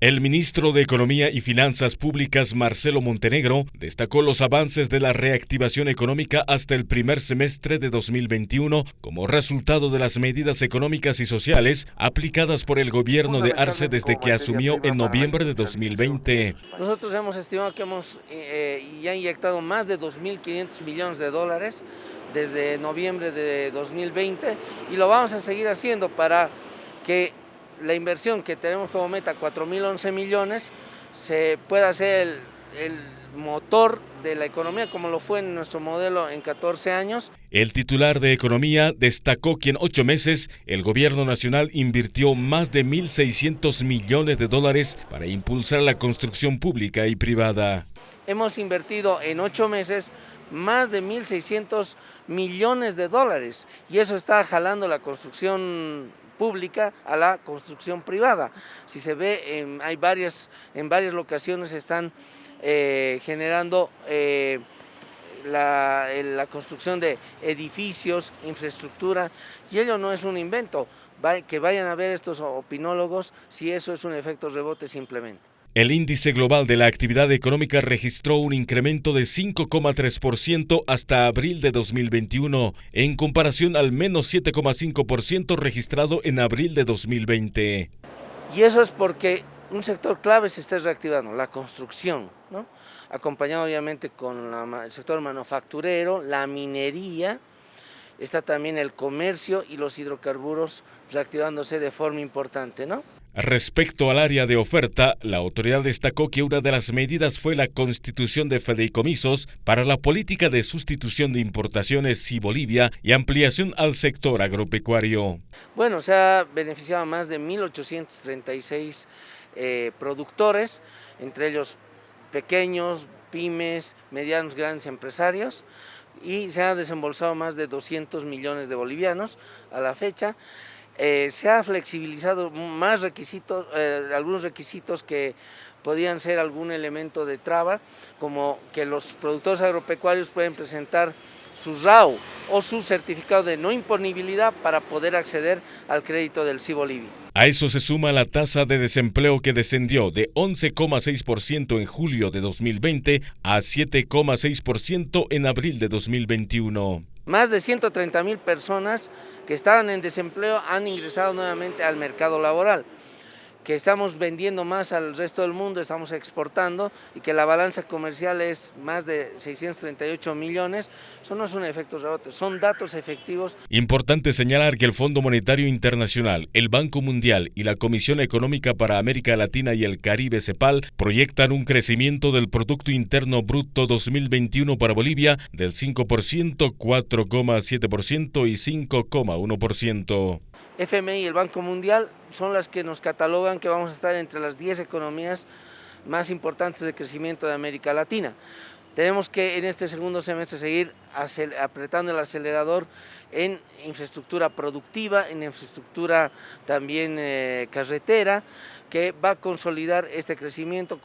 El ministro de Economía y Finanzas Públicas, Marcelo Montenegro, destacó los avances de la reactivación económica hasta el primer semestre de 2021 como resultado de las medidas económicas y sociales aplicadas por el gobierno de Arce desde que asumió en noviembre de 2020. Nosotros hemos estimado que hemos eh, ya inyectado más de 2.500 millones de dólares desde noviembre de 2020 y lo vamos a seguir haciendo para que la inversión que tenemos como meta, 4.011 millones, se pueda hacer el, motor de la economía como lo fue en nuestro modelo en 14 años. El titular de Economía destacó que en ocho meses el gobierno nacional invirtió más de 1.600 millones de dólares para impulsar la construcción pública y privada. Hemos invertido en ocho meses más de 1.600 millones de dólares y eso está jalando la construcción pública a la construcción privada. Si se ve, hay varias, en varias locaciones están eh, generando eh, la, la, construcción de edificios, infraestructura, y ello no es un invento, que vayan a ver estos opinólogos si eso es un efecto rebote simplemente. El índice global de la actividad económica registró un incremento de 5,3% hasta abril de 2021, en comparación al menos 7,5% registrado en abril de 2020. Y eso es porque un sector clave se está reactivando, la construcción, ¿no? acompañado obviamente con el sector manufacturero, la minería, está también el comercio y los hidrocarburos reactivándose de forma importante. ¿no? Respecto al área de oferta, la autoridad destacó que una de las medidas fue la constitución de fideicomisos para la política de sustitución de importaciones y Bolivia y ampliación al sector agropecuario. Bueno, se ha beneficiado a más de 1.836 eh, productores, entre ellos pequeños, pymes, medianos, grandes empresarios y se ha desembolsado más de 200 millones de bolivianos a la fecha. Eh, se ha flexibilizado más requisitos, eh, algunos requisitos que podían ser algún elemento de traba, como que los productores agropecuarios pueden presentar su RAU o su certificado de no imponibilidad para poder acceder al crédito del Cibolivia. A eso se suma la tasa de desempleo que descendió de 11,6% en julio de 2020 a 7,6% en abril de 2021. Más de 130 mil personas que estaban en desempleo han ingresado nuevamente al mercado laboral que estamos vendiendo más al resto del mundo, estamos exportando y que la balanza comercial es más de 638 millones, eso no es un efecto rebote, son datos efectivos. Importante señalar que el Fondo Monetario Internacional, el Banco Mundial y la Comisión Económica para América Latina y el Caribe CEPAL proyectan un crecimiento del Producto Interno Bruto 2021 para Bolivia del 5%, 4,7% y 5,1%. FMI y el Banco Mundial son las que nos catalogan que vamos a estar entre las 10 economías más importantes de crecimiento de América Latina. Tenemos que en este segundo semestre seguir apretando el acelerador en infraestructura productiva, en infraestructura también eh, carretera, que va a consolidar este crecimiento.